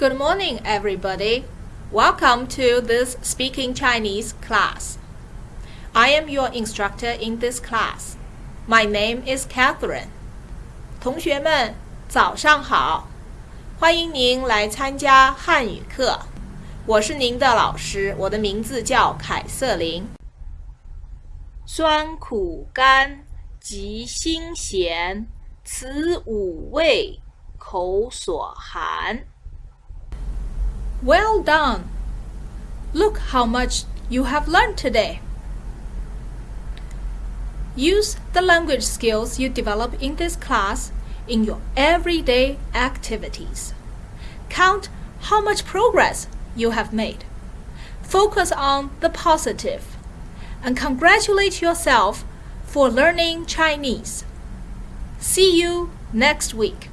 Good morning, everybody. Welcome to this Speaking Chinese class. I am your instructor in this class. My name is Catherine. 同学们，早上好！欢迎您来参加汉语课。我是您的老师，我的名字叫凯瑟琳。酸苦甘及辛咸，此五味口所含。 Well done! Look how much you have learned today. Use the language skills you develop in this class in your everyday activities. Count how much progress you have made. Focus on the positive and congratulate yourself for learning Chinese. See you next week.